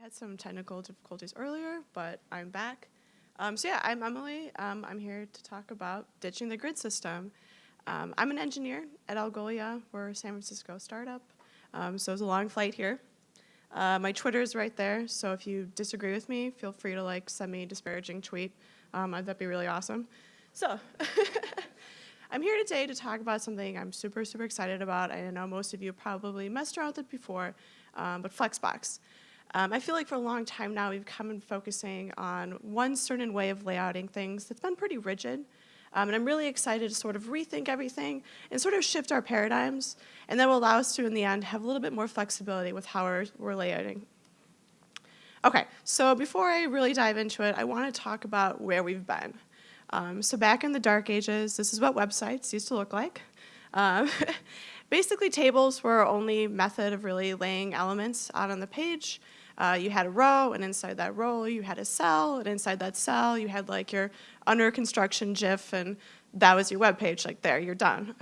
had some technical difficulties earlier, but I'm back. Um, so yeah, I'm Emily. Um, I'm here to talk about ditching the grid system. Um, I'm an engineer at Algolia. We're a San Francisco startup, um, so it's a long flight here. Uh, my Twitter is right there, so if you disagree with me, feel free to like send me a disparaging tweet. Um, that'd be really awesome. So, I'm here today to talk about something I'm super, super excited about. I know most of you probably messed around with it before, um, but Flexbox. Um, I feel like for a long time now we've come in focusing on one certain way of layouting things that's been pretty rigid. Um, and I'm really excited to sort of rethink everything and sort of shift our paradigms. And that will allow us to, in the end, have a little bit more flexibility with how we're, we're layouting. Okay, so before I really dive into it, I want to talk about where we've been. Um, so back in the dark ages, this is what websites used to look like. Um, basically, tables were our only method of really laying elements out on the page. Uh, you had a row, and inside that row you had a cell, and inside that cell you had like your under construction GIF, and that was your web page. Like there, you're done.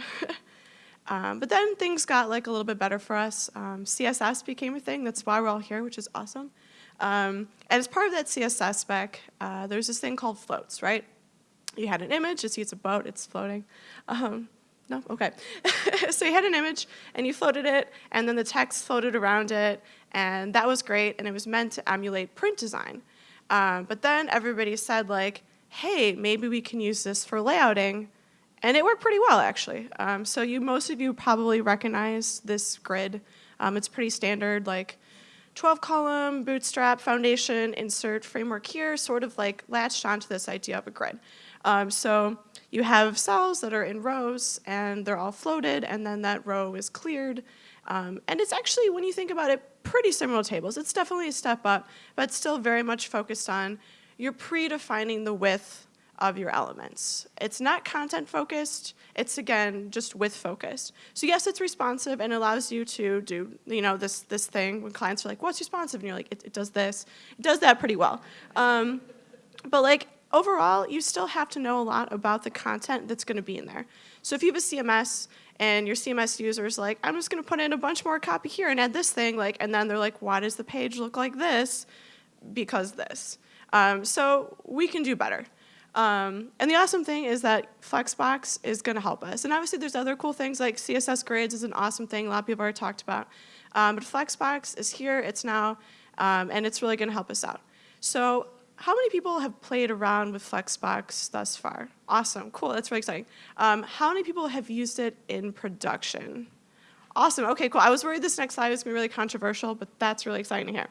um, but then things got like a little bit better for us. Um, CSS became a thing. That's why we're all here, which is awesome. Um, and as part of that CSS spec, uh, there's this thing called floats, right? You had an image, you see it's a boat, it's floating. Um, no? Okay. so you had an image and you floated it and then the text floated around it and that was great and it was meant to emulate print design. Um, but then everybody said like, hey, maybe we can use this for layouting and it worked pretty well actually. Um, so you, most of you probably recognize this grid. Um, it's pretty standard like 12 column, bootstrap, foundation, insert, framework here, sort of like latched onto this idea of a grid. Um, so you have cells that are in rows and they're all floated and then that row is cleared. Um, and it's actually, when you think about it, pretty similar tables. It's definitely a step up, but still very much focused on you're predefining the width of your elements. It's not content focused, it's again just width focused. So yes, it's responsive and allows you to do you know this this thing when clients are like, what's responsive? And you're like, it, it does this. It does that pretty well. Um, but like overall, you still have to know a lot about the content that's going to be in there. So if you have a CMS and your CMS user is like, I'm just going to put in a bunch more copy here and add this thing, like, and then they're like, why does the page look like this? Because this. Um, so we can do better. Um, and the awesome thing is that Flexbox is going to help us. And obviously there's other cool things like CSS grids is an awesome thing a lot of people already talked about. Um, but Flexbox is here, it's now, um, and it's really going to help us out. So how many people have played around with Flexbox thus far? Awesome, cool, that's really exciting. Um, how many people have used it in production? Awesome, okay, cool. I was worried this next slide was gonna be really controversial, but that's really exciting hear.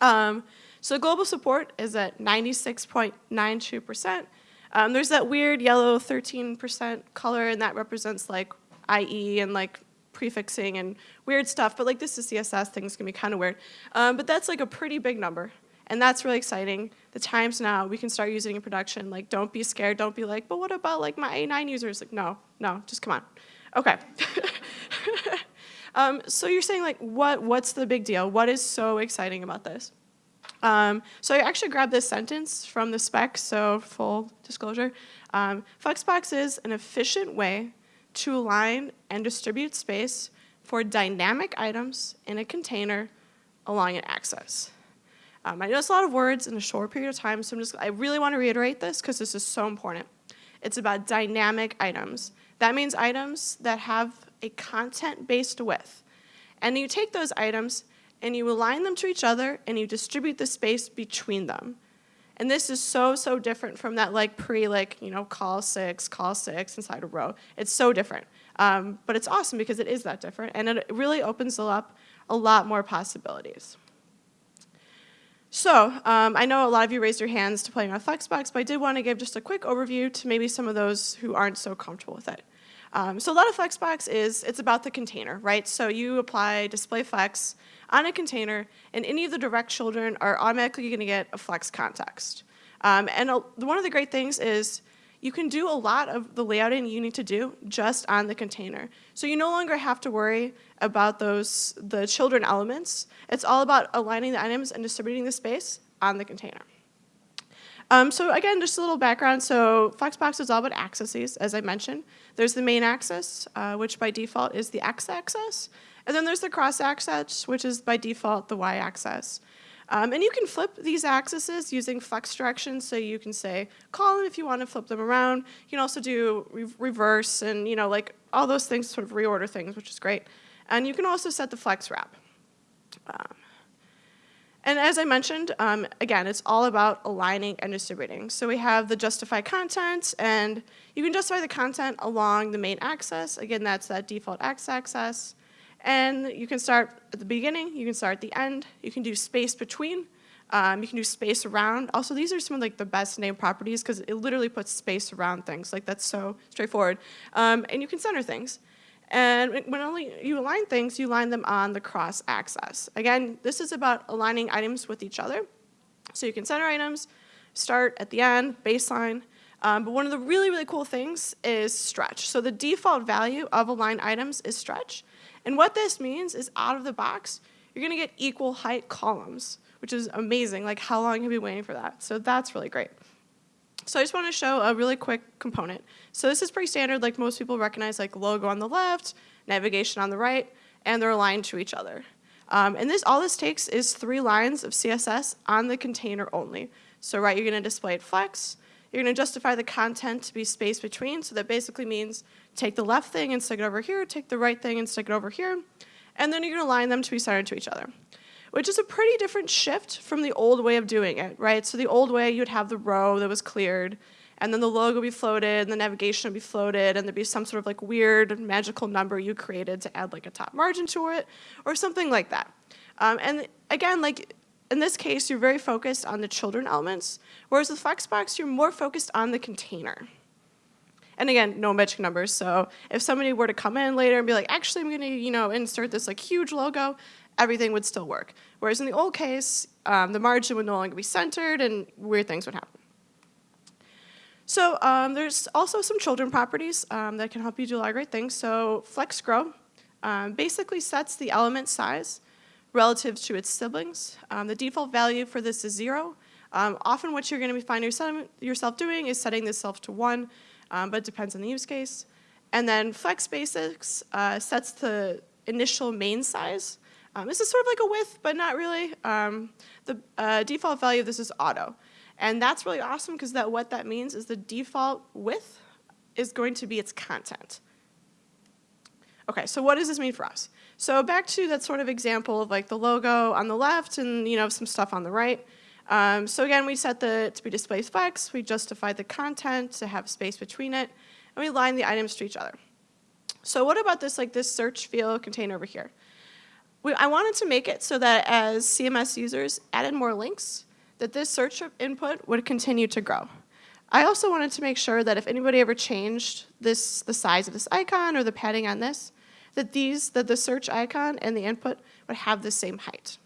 Um, so global support is at 96.92%. Um, there's that weird yellow 13% color, and that represents like IE and like prefixing and weird stuff, but like this is CSS, things can be kind of weird. Um, but that's like a pretty big number. And that's really exciting. The times now, we can start using in production. Like, don't be scared. Don't be like, but what about like my A9 users? Like, no, no, just come on. Okay. um, so you're saying like, what, what's the big deal? What is so exciting about this? Um, so I actually grabbed this sentence from the spec, so full disclosure. Um, Flexbox is an efficient way to align and distribute space for dynamic items in a container along an axis. Um, I know it's a lot of words in a short period of time, so I'm just, I really want to reiterate this because this is so important. It's about dynamic items. That means items that have a content-based width. And you take those items and you align them to each other and you distribute the space between them. And this is so, so different from that like pre like, you know, call six, call six inside a row. It's so different. Um, but it's awesome because it is that different and it really opens up a lot more possibilities. So um, I know a lot of you raised your hands to playing on Flexbox, but I did want to give just a quick overview to maybe some of those who aren't so comfortable with it. Um, so a lot of Flexbox is, it's about the container, right? So you apply display flex on a container, and any of the direct children are automatically going to get a flex context. Um, and a, one of the great things is you can do a lot of the layouting you need to do just on the container. So you no longer have to worry about those, the children elements. It's all about aligning the items and distributing the space on the container. Um, so again, just a little background. So Flexbox is all about axes, as I mentioned. There's the main axis, uh, which by default is the x-axis. And then there's the cross-axis, which is by default the y-axis. Um, and you can flip these axes using flex directions. So you can say column if you want to flip them around. You can also do re reverse and, you know, like all those things, sort of reorder things, which is great. And you can also set the flex wrap. Um, and as I mentioned, um, again, it's all about aligning and distributing. So we have the justify content, and you can justify the content along the main axis. Again, that's that default x-axis. And you can start at the beginning, you can start at the end, you can do space between, um, you can do space around. Also, these are some of like the best name properties because it literally puts space around things. Like that's so straightforward. Um, and you can center things. And when only you align things, you align them on the cross axis. Again, this is about aligning items with each other. So you can center items, start at the end, baseline. Um, but one of the really, really cool things is stretch. So the default value of align items is stretch. And what this means is out of the box, you're gonna get equal height columns, which is amazing. Like how long have you been waiting for that? So that's really great. So I just want to show a really quick component. So this is pretty standard, like most people recognize like logo on the left, navigation on the right, and they're aligned to each other. Um, and this all this takes is three lines of CSS on the container only. So right, you're going to display it flex. You're going to justify the content to be space between. So that basically means take the left thing and stick it over here, take the right thing and stick it over here. And then you're to align them to be centered to each other which is a pretty different shift from the old way of doing it, right? So the old way, you'd have the row that was cleared, and then the logo would be floated, and the navigation would be floated, and there'd be some sort of like weird magical number you created to add like a top margin to it, or something like that. Um, and again, like in this case, you're very focused on the children elements, whereas with Flexbox, you're more focused on the container. And again, no magic numbers. So if somebody were to come in later and be like, actually, I'm going to, you know, insert this like huge logo, everything would still work. Whereas in the old case, um, the margin would no longer be centered and weird things would happen. So um, there's also some children properties um, that can help you do a lot of great things. So flex grow um, basically sets the element size relative to its siblings. Um, the default value for this is zero. Um, often what you're going to find yourself doing is setting this self to one, but it depends on the use case. And then flex basis uh, sets the initial main size um, this is sort of like a width, but not really. Um, the uh, default value of this is auto. And that's really awesome because that what that means is the default width is going to be its content. Okay, so what does this mean for us? So back to that sort of example of like the logo on the left and you know some stuff on the right. Um, so again, we set the to be display flex, we justify the content to have space between it, and we line the items to each other. So what about this like this search field container over here? we, I wanted to make it so that as CMS users added more links, that this search input would continue to grow. I also wanted to make sure that if anybody ever changed this, the size of this icon or the padding on this, that these, that the search icon and the input would have the same height.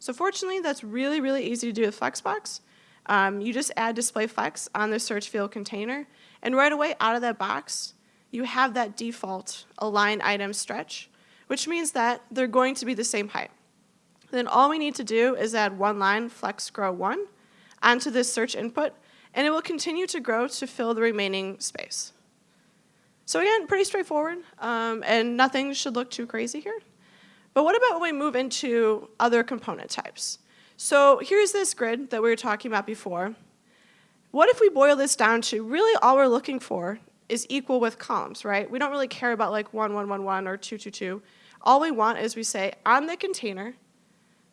So fortunately, that's really, really easy to do with Flexbox. Um, you just add display flex on the search field container, and right away out of that box, you have that default align item stretch, which means that they're going to be the same height. Then all we need to do is add one line flex grow one onto this search input, and it will continue to grow to fill the remaining space. So again, pretty straightforward, um, and nothing should look too crazy here. But what about when we move into other component types? So here's this grid that we were talking about before. What if we boil this down to really all we're looking for is equal with columns, right? We don't really care about like 1, 1, 1, 1 or 2, 2, 2. All we want is we say on the container,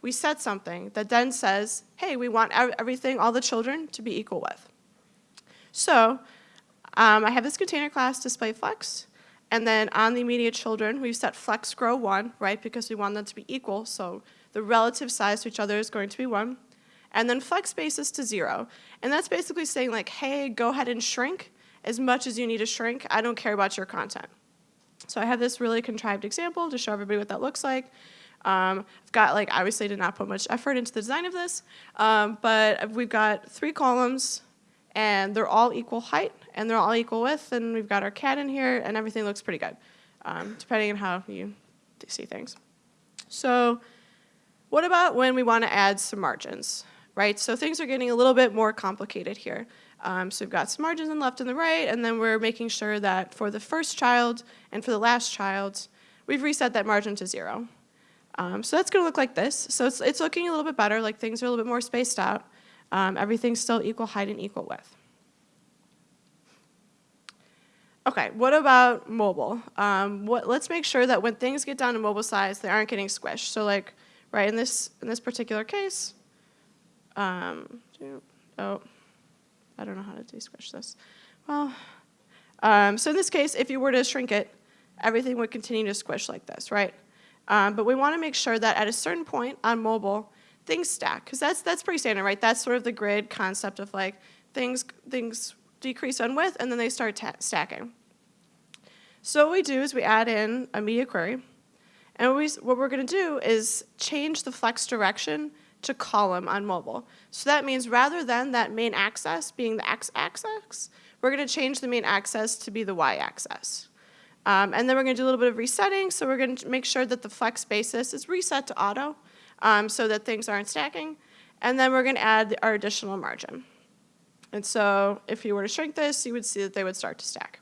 we set something that then says, hey, we want everything, all the children, to be equal with. So um, I have this container class display flex, and then on the immediate children, we've set flex grow 1, right, because we want them to be equal, so the relative size to each other is going to be 1. And then flex basis to 0. And that's basically saying like, hey, go ahead and shrink as much as you need to shrink. I don't care about your content. So I have this really contrived example to show everybody what that looks like. Um, I've got like, obviously did not put much effort into the design of this, um, but we've got three columns and they're all equal height and they're all equal width and we've got our cat in here and everything looks pretty good, um, depending on how you see things. So what about when we want to add some margins, right? So things are getting a little bit more complicated here. Um, so we've got some margins on the left and the right, and then we're making sure that for the first child and for the last child, we've reset that margin to zero. Um, so that's going to look like this. So it's, it's looking a little bit better, like things are a little bit more spaced out. Um, everything's still equal height and equal width. Okay, what about mobile? Um, what, let's make sure that when things get down to mobile size, they aren't getting squished. So like, right, in this, in this particular case, um, oh, I don't know how to de-squish this. Well, um, so in this case, if you were to shrink it, everything would continue to squish like this, right? Um, but we want to make sure that at a certain point on mobile, things stack, because that's, that's pretty standard, right? That's sort of the grid concept of like things, things decrease on width and then they start stacking. So what we do is we add in a media query, and what, we, what we're going to do is change the flex direction to column on mobile. So that means rather than that main axis being the x-axis, we're going to change the main axis to be the y-axis. Um, and then we're going to do a little bit of resetting, so we're going to make sure that the flex basis is reset to auto um, so that things aren't stacking. And then we're going to add our additional margin. And so if you were to shrink this, you would see that they would start to stack.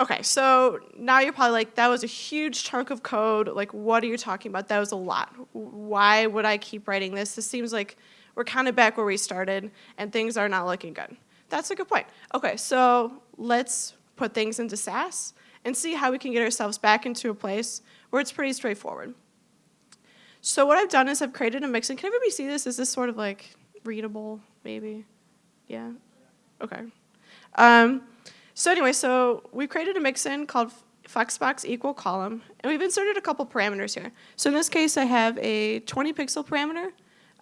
Okay, so now you're probably like, that was a huge chunk of code. Like, what are you talking about? That was a lot. Why would I keep writing this? This seems like we're kind of back where we started and things are not looking good. That's a good point. Okay, so let's put things into Sass and see how we can get ourselves back into a place where it's pretty straightforward. So what I've done is I've created a mix, and can everybody see this? Is this sort of like readable, maybe? Yeah? Okay. Um, so anyway, so we've created a mixin called flexbox equal column, and we've inserted a couple parameters here. So in this case, I have a 20 pixel parameter.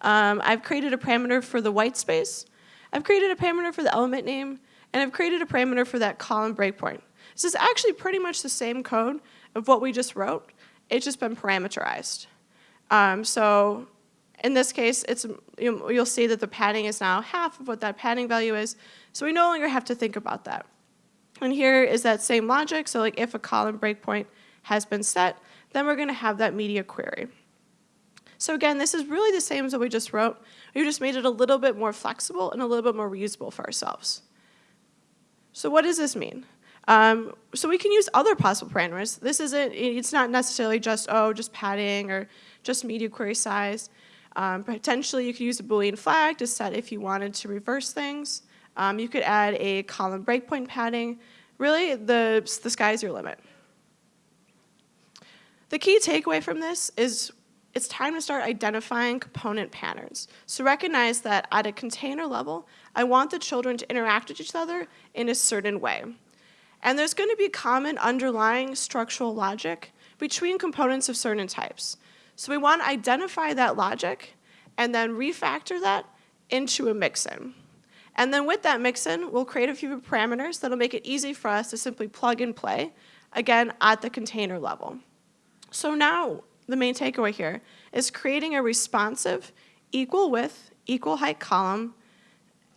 Um, I've created a parameter for the white space. I've created a parameter for the element name, and I've created a parameter for that column breakpoint. This is actually pretty much the same code of what we just wrote. It's just been parameterized. Um, so in this case, it's, you'll see that the padding is now half of what that padding value is, so we no longer have to think about that. And here is that same logic. So like if a column breakpoint has been set, then we're going to have that media query. So again, this is really the same as what we just wrote. We just made it a little bit more flexible and a little bit more reusable for ourselves. So what does this mean? Um, so we can use other possible parameters. This isn't, it's not necessarily just, oh, just padding or just media query size. Um, potentially you could use a Boolean flag to set if you wanted to reverse things. Um, you could add a column breakpoint padding. Really, the, the sky's your limit. The key takeaway from this is it's time to start identifying component patterns. So recognize that at a container level, I want the children to interact with each other in a certain way. And there's going to be common underlying structural logic between components of certain types. So we want to identify that logic and then refactor that into a mixin. And then with that mixin, we'll create a few parameters that'll make it easy for us to simply plug and play, again, at the container level. So now the main takeaway here is creating a responsive equal width, equal height column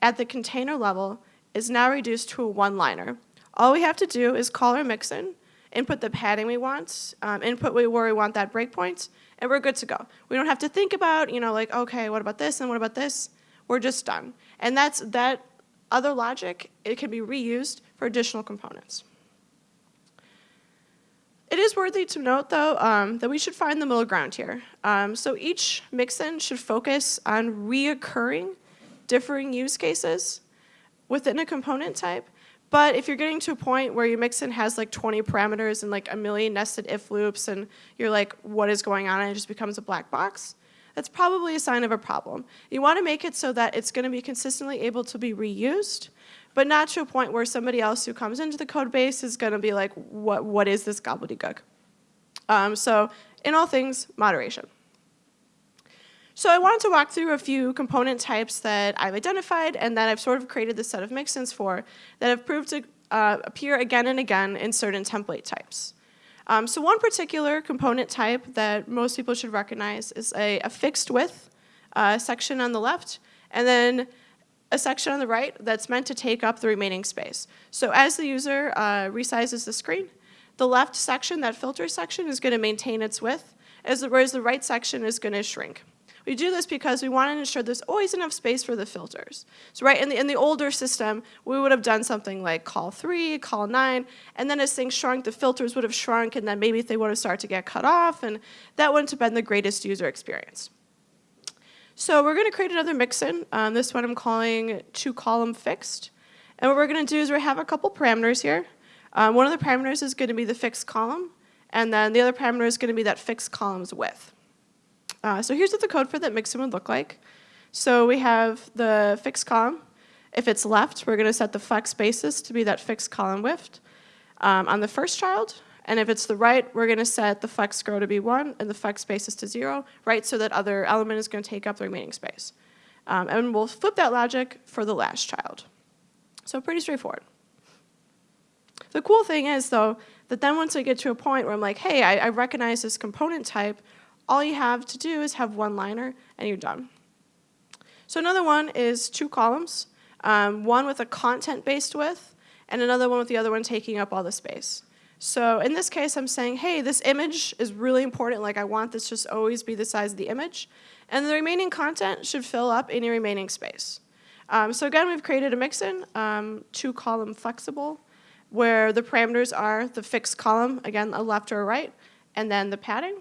at the container level is now reduced to a one-liner. All we have to do is call our mixin, input the padding we want, um, input where we want that breakpoint, and we're good to go. We don't have to think about, you know, like, okay, what about this and what about this? We're just done. And that's that other logic, it can be reused for additional components. It is worthy to note, though, um, that we should find the middle ground here. Um, so each mixin should focus on reoccurring differing use cases within a component type. But if you're getting to a point where your mixin has like 20 parameters and like a million nested if loops and you're like, what is going on? And it just becomes a black box, that's probably a sign of a problem. You want to make it so that it's going to be consistently able to be reused, but not to a point where somebody else who comes into the code base is going to be like, what, what is this gobbledygook? Um, so in all things, moderation. So I wanted to walk through a few component types that I've identified and that I've sort of created this set of mixins for that have proved to uh, appear again and again in certain template types. Um, so one particular component type that most people should recognize is a, a fixed width uh, section on the left, and then a section on the right that's meant to take up the remaining space. So as the user uh, resizes the screen, the left section, that filter section, is going to maintain its width, whereas the right section is going to shrink. We do this because we want to ensure there's always enough space for the filters. So right in the, in the older system, we would have done something like call three, call nine, and then as things shrunk, the filters would have shrunk, and then maybe they would have started to get cut off, and that wouldn't have been the greatest user experience. So we're going to create another mixin. Um, this one I'm calling two column fixed. And what we're going to do is we have a couple parameters here. Um, one of the parameters is going to be the fixed column, and then the other parameter is going to be that fixed column's width. Uh, so here's what the code for that mixin would look like. So we have the fixed column. If it's left, we're going to set the flex basis to be that fixed column width um, on the first child. And if it's the right, we're going to set the flex grow to be 1 and the flex basis to 0, right, so that other element is going to take up the remaining space. Um, and we'll flip that logic for the last child. So pretty straightforward. The cool thing is, though, that then once I get to a point where I'm like, hey, I, I recognize this component type, all you have to do is have one liner and you're done. So another one is two columns, um, one with a content-based width and another one with the other one taking up all the space. So in this case, I'm saying, hey, this image is really important. Like I want this just always be the size of the image. And the remaining content should fill up any remaining space. Um, so again, we've created a mixin, um, two column flexible, where the parameters are the fixed column, again, a left or a right, and then the padding.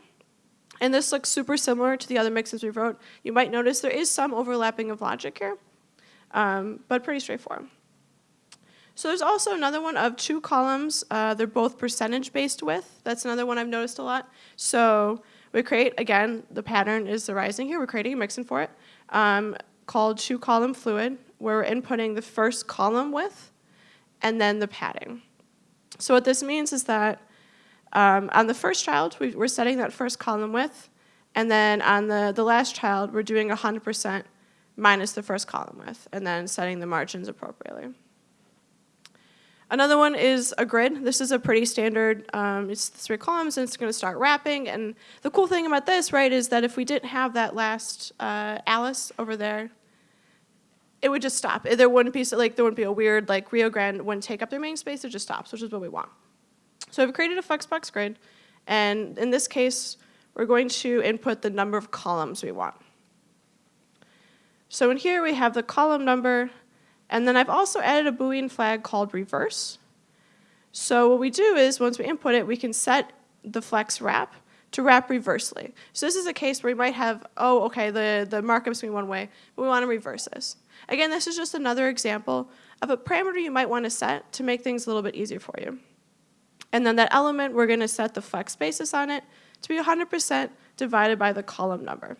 And this looks super similar to the other mixins we wrote. You might notice there is some overlapping of logic here, um, but pretty straightforward. So there's also another one of two columns. Uh, they're both percentage-based width. That's another one I've noticed a lot. So we create, again, the pattern is arising here. We're creating a mixin for it um, called two-column fluid, where we're inputting the first column width and then the padding. So what this means is that um, on the first child, we, are setting that first column width, and then on the, the last child, we're doing 100% minus the first column width, and then setting the margins appropriately. Another one is a grid. This is a pretty standard, um, it's three columns and it's gonna start wrapping. And the cool thing about this, right, is that if we didn't have that last uh, Alice over there, it would just stop. There wouldn't be, like, there wouldn't be a weird, like Rio Grande wouldn't take up their main space, it just stops, which is what we want. So I've created a flexbox grid, and in this case, we're going to input the number of columns we want. So in here we have the column number, and then I've also added a Boolean flag called reverse. So what we do is once we input it, we can set the flex wrap to wrap reversely. So this is a case where we might have, oh, okay, the, the markup's going one way, but we want to reverse this. Again, this is just another example of a parameter you might want to set to make things a little bit easier for you. And then that element, we're going to set the flex basis on it to be 100% divided by the column number.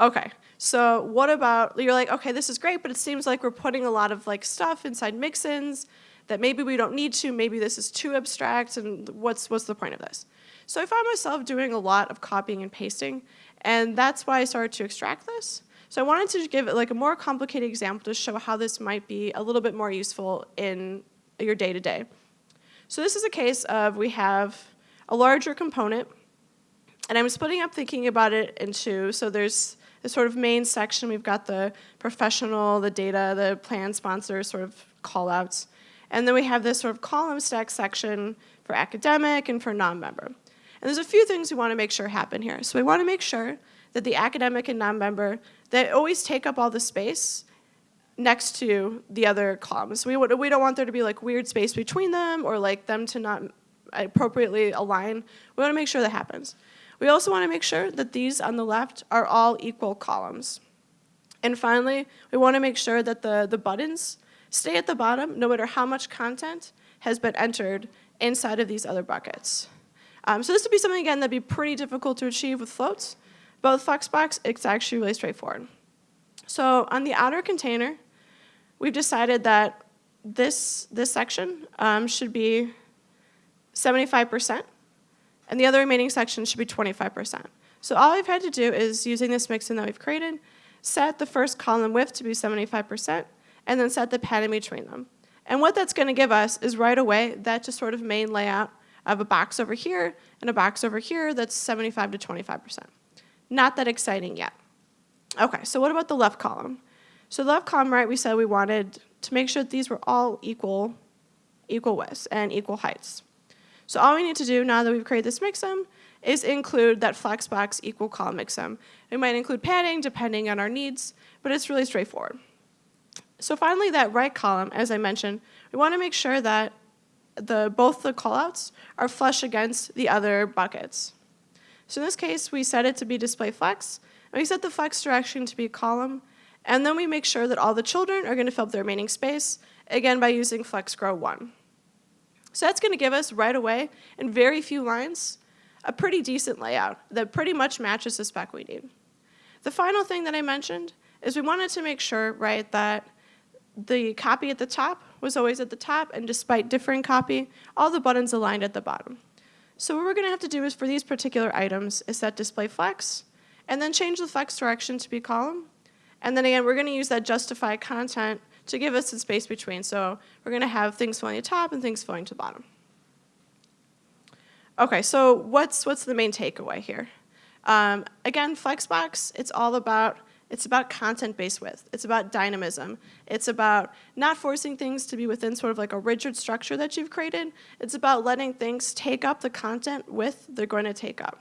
Okay, so what about, you're like, okay, this is great, but it seems like we're putting a lot of like stuff inside mixins that maybe we don't need to, maybe this is too abstract, and what's, what's the point of this? So I found myself doing a lot of copying and pasting, and that's why I started to extract this. So I wanted to give it like a more complicated example to show how this might be a little bit more useful in your day-to-day. -day. So this is a case of we have a larger component, and I'm splitting up thinking about it into, so there's the sort of main section, we've got the professional, the data, the plan sponsor sort of callouts. And then we have this sort of column stack section for academic and for non-member. And there's a few things we want to make sure happen here. So we want to make sure that the academic and non-member, they always take up all the space next to the other columns. We, we don't want there to be like weird space between them or like them to not appropriately align. We want to make sure that happens. We also want to make sure that these on the left are all equal columns. And finally, we want to make sure that the, the buttons stay at the bottom no matter how much content has been entered inside of these other buckets. Um, so this would be something, again, that'd be pretty difficult to achieve with floats, but with Flexbox, it's actually really straightforward. So on the outer container, we've decided that this, this section um, should be 75%, and the other remaining section should be 25%. So all we've had to do is, using this mixin that we've created, set the first column width to be 75%, and then set the padding between them. And what that's going to give us is right away that just sort of main layout of a box over here and a box over here that's 75 to 25%. Not that exciting yet. Okay, so what about the left column? So left column, right, we said we wanted to make sure that these were all equal, equal widths and equal heights. So all we need to do now that we've created this mixin is include that flexbox equal column exam. We might include padding depending on our needs, but it's really straightforward. So finally, that right column, as I mentioned, we want to make sure that the, both the callouts are flush against the other buckets. So in this case, we set it to be display flex, and we set the flex direction to be column, and then we make sure that all the children are going to fill up the remaining space, again by using flex grow 1. So that's going to give us right away, in very few lines, a pretty decent layout that pretty much matches the spec we need. The final thing that I mentioned is we wanted to make sure, right, that the copy at the top was always at the top, and despite differing copy, all the buttons aligned at the bottom. So what we're going to have to do is for these particular items is set display flex, and then change the flex direction to be column. And then again, we're going to use that justify content to give us the space between. So we're going to have things flowing to the top and things flowing to the bottom. Okay, so what's, what's the main takeaway here? Um, again, Flexbox, it's all about it's about content-based width. It's about dynamism. It's about not forcing things to be within sort of like a rigid structure that you've created. It's about letting things take up the content width they're going to take up.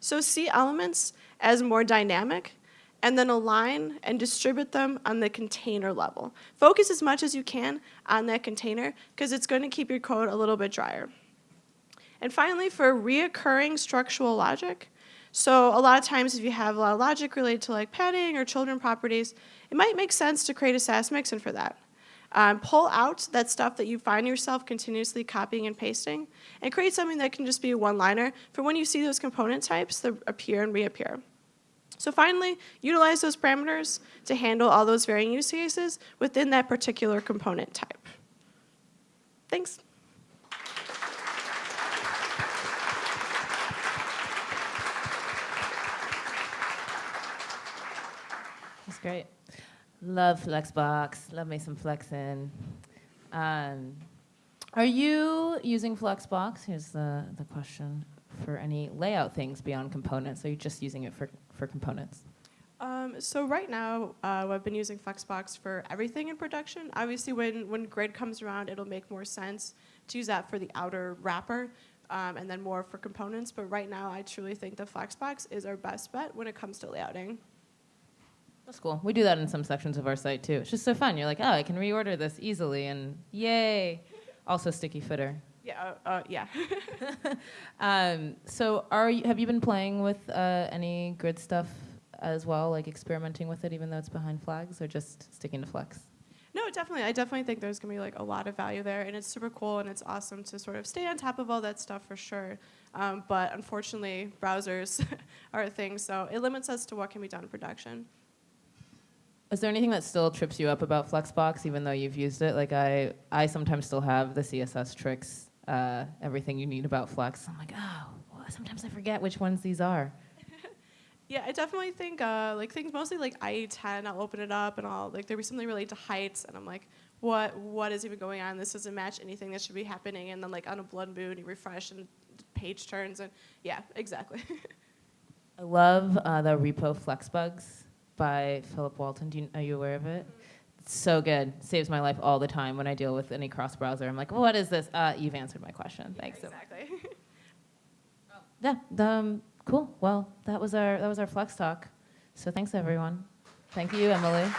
So see elements as more dynamic and then align and distribute them on the container level. Focus as much as you can on that container because it's going to keep your code a little bit drier. And finally, for reoccurring structural logic, so a lot of times if you have a lot of logic related to like padding or children properties, it might make sense to create a Sass mixin for that. Um, pull out that stuff that you find yourself continuously copying and pasting and create something that can just be a one-liner for when you see those component types that appear and reappear. So finally, utilize those parameters to handle all those varying use cases within that particular component type. Thanks. That's great. Love Flexbox. Love me some flexing. Um, are you using Flexbox? Here's the, the question. For any layout things beyond components, are you just using it for, for components? Um, so right now, uh, I've been using Flexbox for everything in production. Obviously, when, when Grid comes around, it'll make more sense to use that for the outer wrapper um, and then more for components. But right now, I truly think the Flexbox is our best bet when it comes to layouting. That's cool. We do that in some sections of our site too. It's just so fun. You're like, oh, I can reorder this easily, and yay! Also, sticky footer. Yeah, uh, uh, yeah. um, so, are you, have you been playing with uh, any grid stuff as well, like experimenting with it, even though it's behind flags, or just sticking to Flex? No, definitely. I definitely think there's gonna be like a lot of value there, and it's super cool, and it's awesome to sort of stay on top of all that stuff for sure. Um, but unfortunately, browsers are a thing, so it limits us to what can be done in production. Is there anything that still trips you up about Flexbox, even though you've used it? Like I, I sometimes still have the CSS tricks, uh, everything you need about Flex. I'm like, oh, sometimes I forget which ones these are. yeah, I definitely think uh, like things mostly like IE10. I'll open it up and I'll like there be something related to heights, and I'm like, what what is even going on? This doesn't match anything that should be happening. And then like on a blood moon, you refresh and page turns, and yeah, exactly. I love uh, the repo Flexbugs by Philip Walton. Do you, are you aware of it? It's so good. Saves my life all the time when I deal with any cross browser. I'm like, what is this? Uh, you've answered my question. Thanks. Yeah, exactly. yeah. Um, cool. Well, that was our that was our Flex talk. So thanks everyone. Thank you, Emily.